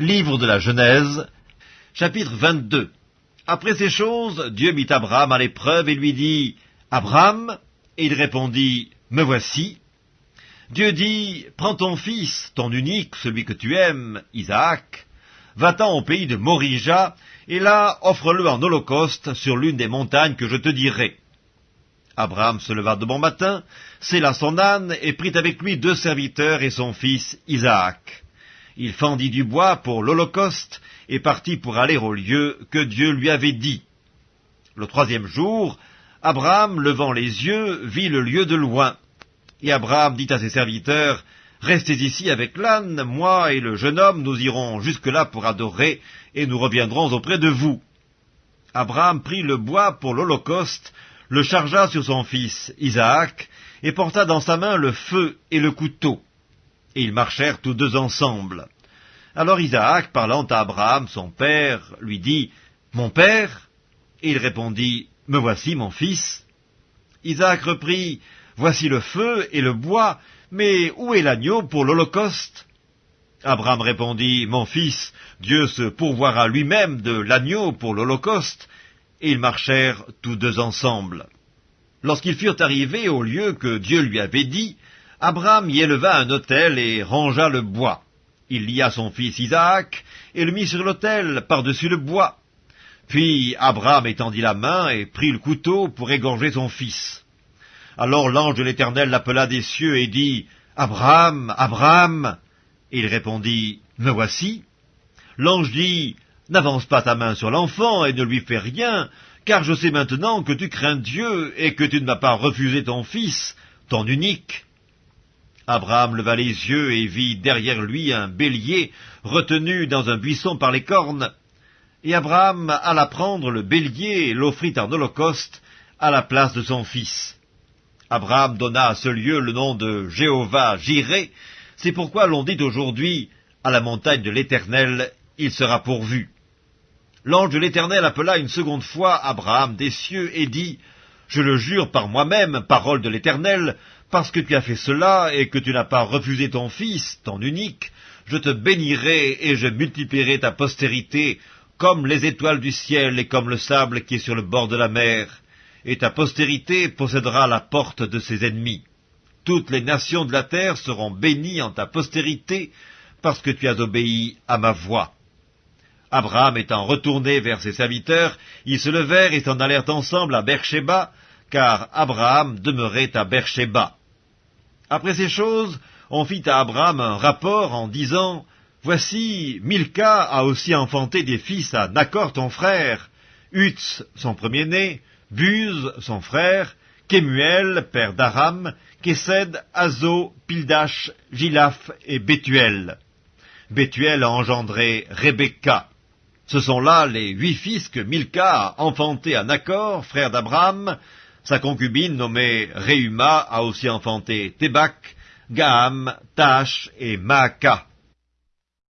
Livre de la Genèse, chapitre 22. Après ces choses, Dieu mit Abraham à l'épreuve et lui dit, Abraham, et il répondit, Me voici. Dieu dit, Prends ton fils, ton unique, celui que tu aimes, Isaac, va-t'en au pays de Morija, et là offre-le en holocauste sur l'une des montagnes que je te dirai. Abraham se leva de bon matin, scella son âne, et prit avec lui deux serviteurs et son fils Isaac. Il fendit du bois pour l'holocauste, et partit pour aller au lieu que Dieu lui avait dit. Le troisième jour, Abraham, levant les yeux, vit le lieu de loin. Et Abraham dit à ses serviteurs, Restez ici avec l'âne, moi et le jeune homme, nous irons jusque-là pour adorer, et nous reviendrons auprès de vous. Abraham prit le bois pour l'holocauste, le chargea sur son fils Isaac, et porta dans sa main le feu et le couteau. Et ils marchèrent tous deux ensemble. Alors Isaac, parlant à Abraham, son père, lui dit, Mon père Et il répondit, Me voici, mon fils. Isaac reprit, Voici le feu et le bois, mais où est l'agneau pour l'Holocauste? Abraham répondit, Mon fils, Dieu se pourvoira lui-même de l'agneau pour l'Holocauste, et ils marchèrent tous deux ensemble. Lorsqu'ils furent arrivés au lieu que Dieu lui avait dit, Abraham y éleva un autel et rangea le bois. Il lia son fils Isaac et le mit sur l'autel par-dessus le bois. Puis Abraham étendit la main et prit le couteau pour égorger son fils. Alors l'ange de l'Éternel l'appela des cieux et dit, Abraham, Abraham. Il répondit, Me voici. L'ange dit, N'avance pas ta main sur l'enfant et ne lui fais rien, car je sais maintenant que tu crains Dieu et que tu ne m'as pas refusé ton fils, ton unique. Abraham leva les yeux et vit derrière lui un bélier retenu dans un buisson par les cornes. Et Abraham alla prendre le bélier et l'offrit en holocauste à la place de son fils. Abraham donna à ce lieu le nom de Jéhovah Jiré, c'est pourquoi l'on dit aujourd'hui, à la montagne de l'Éternel, il sera pourvu. L'ange de l'Éternel appela une seconde fois Abraham des cieux et dit, Je le jure par moi-même, parole de l'Éternel, parce que tu as fait cela et que tu n'as pas refusé ton fils, ton unique, je te bénirai et je multiplierai ta postérité comme les étoiles du ciel et comme le sable qui est sur le bord de la mer, et ta postérité possédera la porte de ses ennemis. Toutes les nations de la terre seront bénies en ta postérité, parce que tu as obéi à ma voix. Abraham étant retourné vers ses serviteurs, ils se levèrent et s'en allèrent ensemble à Beersheba, car Abraham demeurait à Beersheba. Après ces choses, on fit à Abraham un rapport en disant, Voici, Milka a aussi enfanté des fils à Nacor ton frère, Utz son premier-né, Buz son frère, Kemuel, père d'Aram, Kesed, Azo, Pildash, Gilaf et Bethuel. Bethuel a engendré Rebecca. Ce sont là les huit fils que Milka a enfantés à Nacor, frère d'Abraham. Sa concubine nommée Réuma a aussi enfanté Tébak, Gaham, Tash et Maaka.